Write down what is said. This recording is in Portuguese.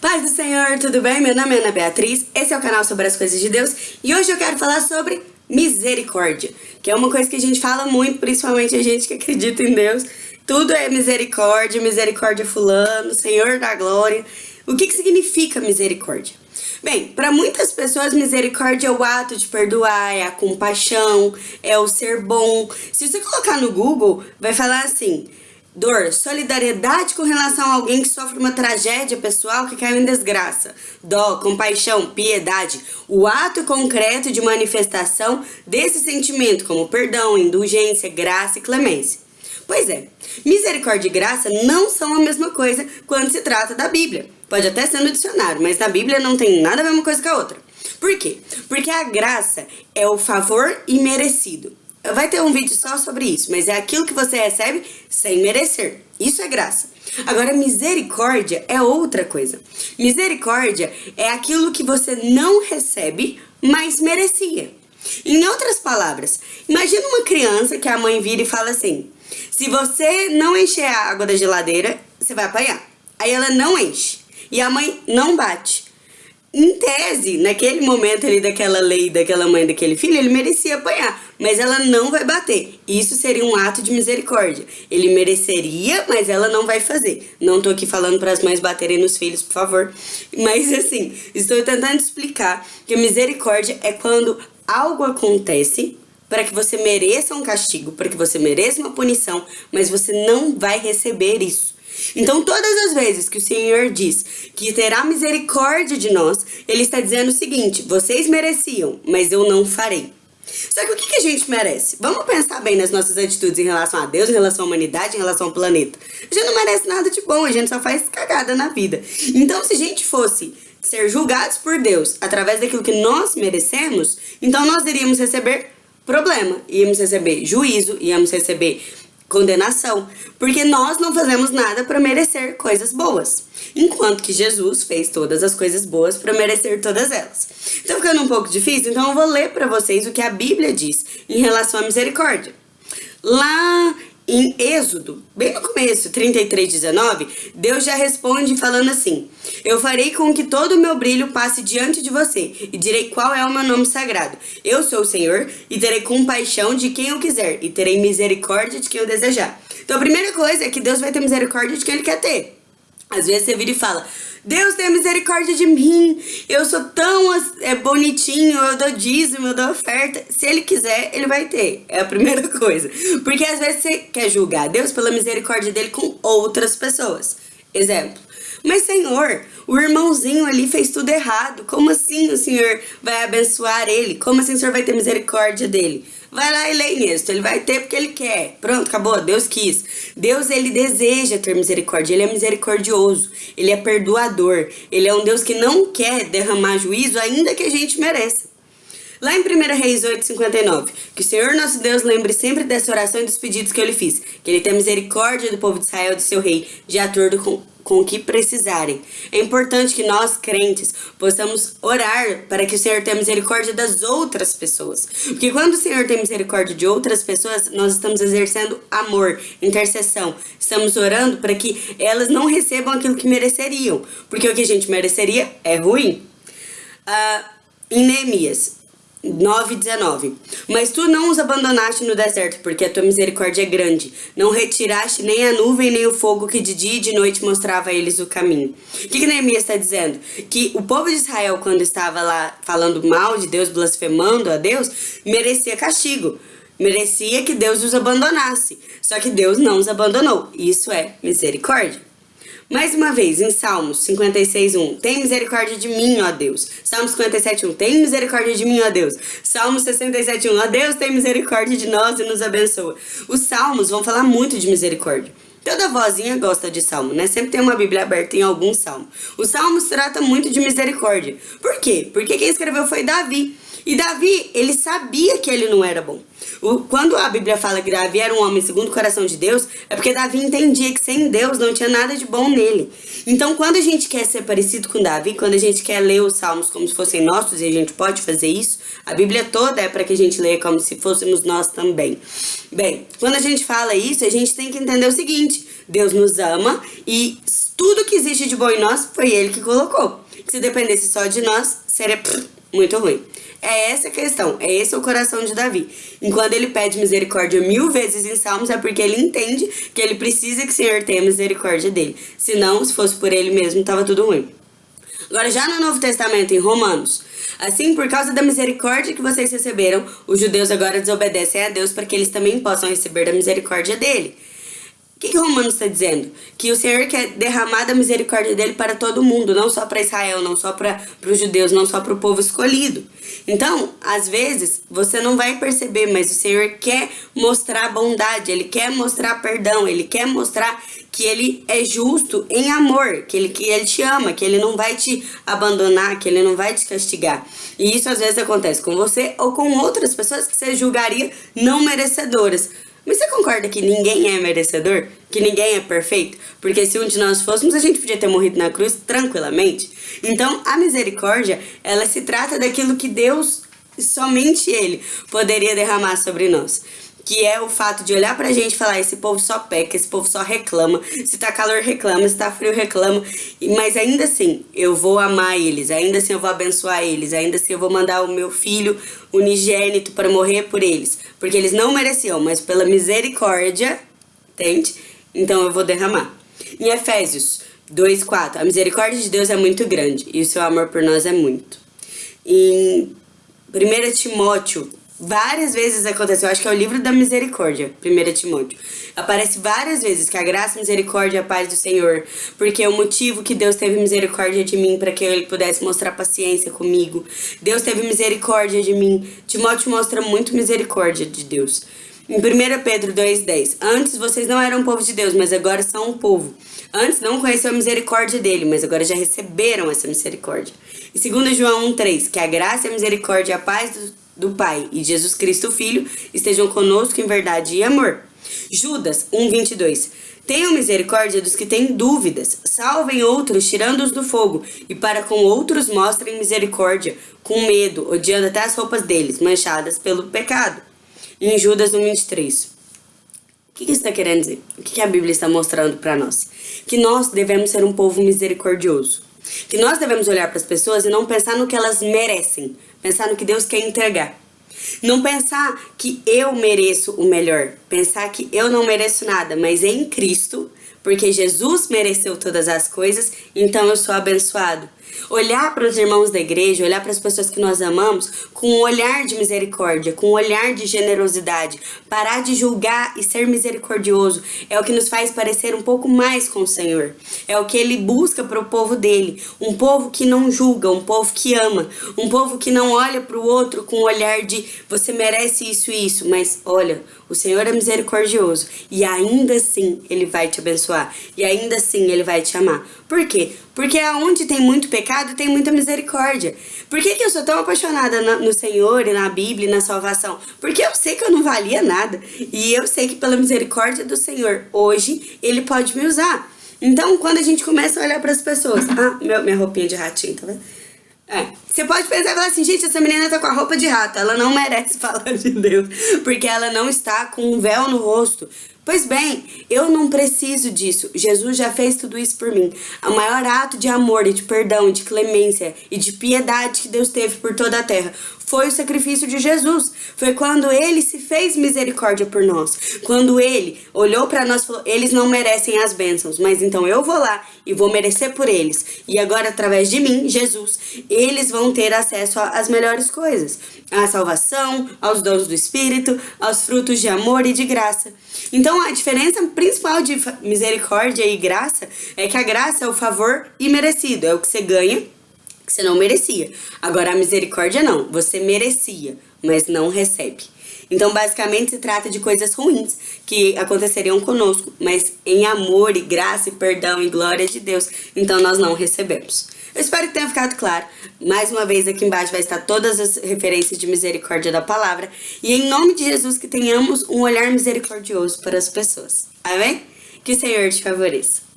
Paz do Senhor, tudo bem? Meu nome é Ana Beatriz, esse é o canal sobre as coisas de Deus e hoje eu quero falar sobre misericórdia, que é uma coisa que a gente fala muito, principalmente a gente que acredita em Deus. Tudo é misericórdia, misericórdia fulano, Senhor da glória. O que, que significa misericórdia? Bem, para muitas pessoas, misericórdia é o ato de perdoar, é a compaixão, é o ser bom. Se você colocar no Google, vai falar assim, Dor, solidariedade com relação a alguém que sofre uma tragédia pessoal que caiu em desgraça. Dó, compaixão, piedade, o ato concreto de manifestação desse sentimento, como perdão, indulgência, graça e clemência. Pois é, misericórdia e graça não são a mesma coisa quando se trata da Bíblia. Pode até ser no dicionário, mas na Bíblia não tem nada a ver uma coisa com a outra. Por quê? Porque a graça é o favor imerecido. Vai ter um vídeo só sobre isso, mas é aquilo que você recebe sem merecer. Isso é graça. Agora, misericórdia é outra coisa. Misericórdia é aquilo que você não recebe, mas merecia. Em outras palavras, imagina uma criança que a mãe vira e fala assim, se você não encher a água da geladeira, você vai apanhar. Aí ela não enche. E a mãe não bate em tese, naquele momento ali daquela lei, daquela mãe, daquele filho, ele merecia apanhar, mas ela não vai bater. Isso seria um ato de misericórdia. Ele mereceria, mas ela não vai fazer. Não tô aqui falando para as mães baterem nos filhos, por favor. Mas assim, estou tentando explicar que misericórdia é quando algo acontece para que você mereça um castigo, para que você mereça uma punição, mas você não vai receber isso. Então, todas as vezes que o Senhor diz que terá misericórdia de nós, Ele está dizendo o seguinte, vocês mereciam, mas eu não farei. Só que o que, a gente merece? Vamos pensar bem nas nossas atitudes em relação a Deus, em relação à humanidade, em relação ao planeta. A gente não merece nada de bom, a gente só faz cagada na vida. Então, se a gente fosse ser julgados por Deus através daquilo que nós merecemos, então nós iríamos receber problema, íamos receber juízo, íamos receber condenação, porque nós não fazemos nada para merecer coisas boas, enquanto que Jesus fez todas as coisas boas para merecer todas elas. Então ficando um pouco difícil, então eu vou ler para vocês o que a Bíblia diz em relação à misericórdia. Lá em Êxodo, bem no começo, 33, 19, Deus já responde falando assim, Eu farei com que todo o meu brilho passe diante de você, e direi qual é o meu nome sagrado. Eu sou o Senhor, e terei compaixão de quem eu quiser, e terei misericórdia de quem eu desejar. Então a primeira coisa é que Deus vai ter misericórdia de quem Ele quer ter. Às vezes você vira e fala, Deus tem misericórdia de mim, eu sou tão é, bonitinho, eu dou dízimo, eu dou oferta. Se ele quiser, ele vai ter. É a primeira coisa. Porque às vezes você quer julgar Deus pela misericórdia dele com outras pessoas. Exemplo. Mas Senhor, o irmãozinho ali fez tudo errado. Como assim o Senhor vai abençoar ele? Como assim o Senhor vai ter misericórdia dele? Vai lá e lê nisso, ele vai ter porque ele quer. Pronto, acabou, Deus quis. Deus, ele deseja ter misericórdia, ele é misericordioso, ele é perdoador. Ele é um Deus que não quer derramar juízo, ainda que a gente mereça. Lá em 1 Reis 8, 59, que o Senhor nosso Deus lembre sempre dessa oração e dos pedidos que eu lhe fiz, que ele tenha misericórdia do povo de Israel, do seu rei, de acordo com com o que precisarem. É importante que nós, crentes, possamos orar para que o Senhor tenha misericórdia das outras pessoas. Porque quando o Senhor tem misericórdia de outras pessoas, nós estamos exercendo amor, intercessão. Estamos orando para que elas não recebam aquilo que mereceriam. Porque o que a gente mereceria é ruim. Uh, em Neemias, 9,19 Mas tu não os abandonaste no deserto, porque a tua misericórdia é grande. Não retiraste nem a nuvem, nem o fogo que de dia e de noite mostrava a eles o caminho. O que, que Neemias está dizendo? Que o povo de Israel, quando estava lá falando mal de Deus, blasfemando a Deus, merecia castigo. Merecia que Deus os abandonasse. Só que Deus não os abandonou. Isso é misericórdia. Mais uma vez, em Salmos 56.1, tem misericórdia de mim, ó Deus. Salmos 57.1, tem misericórdia de mim, ó Deus. Salmos 67.1, ó Deus, tem misericórdia de nós e nos abençoa. Os Salmos vão falar muito de misericórdia. Toda vozinha gosta de salmo, né? Sempre tem uma Bíblia aberta em algum salmo. Os salmos trata muito de misericórdia. Por quê? Porque quem escreveu foi Davi. E Davi, ele sabia que ele não era bom. Quando a Bíblia fala que Davi era um homem segundo o coração de Deus, é porque Davi entendia que sem Deus não tinha nada de bom nele. Então, quando a gente quer ser parecido com Davi, quando a gente quer ler os salmos como se fossem nossos, e a gente pode fazer isso, a Bíblia toda é para que a gente leia como se fôssemos nós também. Bem, quando a gente fala isso, a gente tem que entender o seguinte, Deus nos ama e tudo que existe de bom em nós foi Ele que colocou. Se dependesse só de nós, seria muito ruim. É essa a questão, é esse o coração de Davi. Enquanto ele pede misericórdia mil vezes em Salmos, é porque ele entende que ele precisa que o Senhor tenha misericórdia dele. Senão, se fosse por ele mesmo, estava tudo ruim. Agora, já no Novo Testamento, em Romanos, assim, por causa da misericórdia que vocês receberam, os judeus agora desobedecem a Deus para que eles também possam receber da misericórdia dele. O que, que Romanos está dizendo? Que o Senhor quer derramar da misericórdia dele para todo mundo, não só para Israel, não só para os judeus, não só para o povo escolhido. Então, às vezes, você não vai perceber, mas o Senhor quer mostrar bondade, ele quer mostrar perdão, ele quer mostrar que ele é justo em amor, que ele, que ele te ama, que ele não vai te abandonar, que ele não vai te castigar. E isso às vezes acontece com você ou com outras pessoas que você julgaria não merecedoras. Mas você concorda que ninguém é merecedor? Que ninguém é perfeito? Porque se um de nós fôssemos, a gente podia ter morrido na cruz tranquilamente. Então, a misericórdia, ela se trata daquilo que Deus, somente Ele, poderia derramar sobre nós que é o fato de olhar pra gente e falar, esse povo só peca, esse povo só reclama, se tá calor reclama, se tá frio reclama, mas ainda assim eu vou amar eles, ainda assim eu vou abençoar eles, ainda assim eu vou mandar o meu filho unigênito para morrer por eles, porque eles não mereciam, mas pela misericórdia, entende? Então eu vou derramar. Em Efésios 2:4, a misericórdia de Deus é muito grande e o seu amor por nós é muito. Em 1 Timóteo Várias vezes aconteceu, acho que é o livro da misericórdia, 1 Timóteo. Aparece várias vezes que a graça, a misericórdia e a paz do Senhor, porque é o motivo que Deus teve misericórdia de mim para que ele pudesse mostrar paciência comigo. Deus teve misericórdia de mim. Timóteo mostra muito misericórdia de Deus. Em 1 Pedro 2,10 Antes vocês não eram povo de Deus, mas agora são um povo. Antes não conheceu a misericórdia dele, mas agora já receberam essa misericórdia. E 2 João 1,3 Que a graça, a misericórdia e a paz do do Pai e Jesus Cristo Filho estejam conosco em verdade e amor. Judas 1:22 Tenham misericórdia dos que têm dúvidas, salvem outros tirando-os do fogo, e para com outros mostrem misericórdia, com medo, odiando até as roupas deles, manchadas pelo pecado. Em Judas 1:23 O que isso está querendo dizer? O que a Bíblia está mostrando para nós? Que nós devemos ser um povo misericordioso. Que nós devemos olhar para as pessoas e não pensar no que elas merecem, pensar no que Deus quer entregar. Não pensar que eu mereço o melhor, pensar que eu não mereço nada, mas em Cristo, porque Jesus mereceu todas as coisas, então eu sou abençoado olhar para os irmãos da igreja, olhar para as pessoas que nós amamos com um olhar de misericórdia, com um olhar de generosidade, parar de julgar e ser misericordioso é o que nos faz parecer um pouco mais com o Senhor. É o que ele busca para o povo dele, um povo que não julga, um povo que ama, um povo que não olha para o outro com um olhar de você merece isso e isso, mas olha, o Senhor é misericordioso e ainda assim ele vai te abençoar e ainda assim ele vai te amar. Por quê? Porque aonde tem muito pecado, tem muita misericórdia. Por que, que eu sou tão apaixonada no Senhor e na Bíblia e na salvação? Porque eu sei que eu não valia nada. E eu sei que pela misericórdia do Senhor, hoje, Ele pode me usar. Então, quando a gente começa a olhar para as pessoas... Ah, meu, minha roupinha de ratinho, tá vendo? É. Você pode pensar e falar assim, gente, essa menina tá com a roupa de rato, ela não merece falar de Deus, porque ela não está com um véu no rosto. Pois bem, eu não preciso disso. Jesus já fez tudo isso por mim. O maior ato de amor e de perdão, de clemência e de piedade que Deus teve por toda a terra foi o sacrifício de Jesus. Foi quando ele se fez misericórdia por nós. Quando ele olhou para nós e falou: eles não merecem as bênçãos, mas então eu vou lá e vou merecer por eles. E agora, através de mim, Jesus, eles vão ter acesso às melhores coisas: à salvação, aos dons do Espírito, aos frutos de amor e de graça. Então, a diferença principal de misericórdia e graça é que a graça é o favor imerecido, é o que você ganha que você não merecia. Agora, a misericórdia não. Você merecia, mas não recebe. Então, basicamente, se trata de coisas ruins que aconteceriam conosco, mas em amor e graça e perdão e glória de Deus, então nós não recebemos. Eu espero que tenha ficado claro. Mais uma vez, aqui embaixo vai estar todas as referências de misericórdia da palavra. E em nome de Jesus, que tenhamos um olhar misericordioso para as pessoas. Amém? Que o Senhor te favoreça.